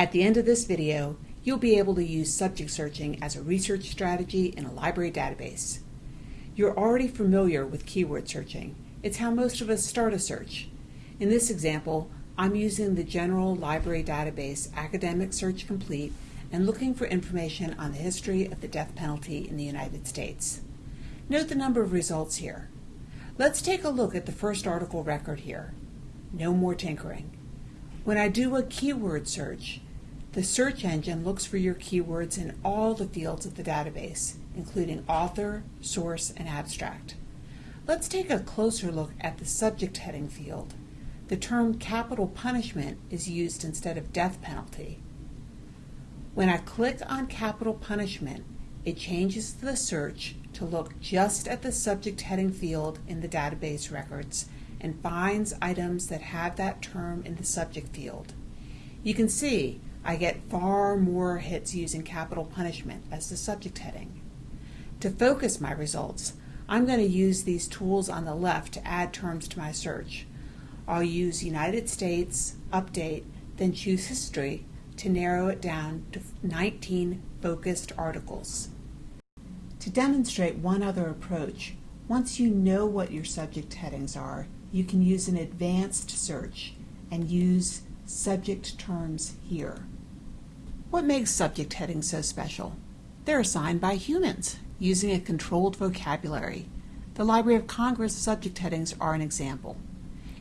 At the end of this video, you'll be able to use subject searching as a research strategy in a library database. You're already familiar with keyword searching. It's how most of us start a search. In this example, I'm using the General Library Database Academic Search Complete and looking for information on the history of the death penalty in the United States. Note the number of results here. Let's take a look at the first article record here. No more tinkering. When I do a keyword search, the search engine looks for your keywords in all the fields of the database, including author, source, and abstract. Let's take a closer look at the subject heading field. The term capital punishment is used instead of death penalty. When I click on capital punishment, it changes the search to look just at the subject heading field in the database records and finds items that have that term in the subject field. You can see I get far more hits using capital punishment as the subject heading. To focus my results, I'm going to use these tools on the left to add terms to my search. I'll use United States, update, then choose history to narrow it down to 19 focused articles. To demonstrate one other approach, once you know what your subject headings are, you can use an advanced search and use subject terms here. What makes subject headings so special? They're assigned by humans using a controlled vocabulary. The Library of Congress subject headings are an example.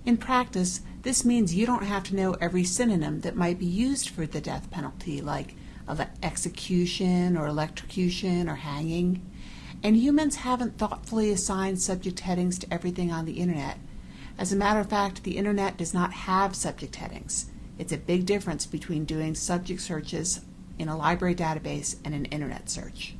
In practice, this means you don't have to know every synonym that might be used for the death penalty, like of execution or electrocution or hanging. And humans haven't thoughtfully assigned subject headings to everything on the internet. As a matter of fact, the internet does not have subject headings. It's a big difference between doing subject searches in a library database and an internet search.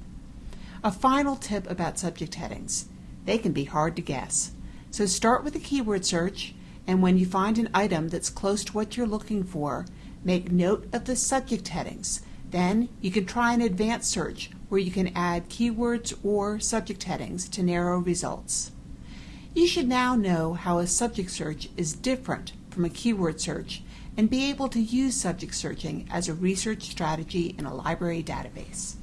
A final tip about subject headings. They can be hard to guess. So start with a keyword search, and when you find an item that's close to what you're looking for, make note of the subject headings. Then you can try an advanced search where you can add keywords or subject headings to narrow results. You should now know how a subject search is different from a keyword search and be able to use subject searching as a research strategy in a library database.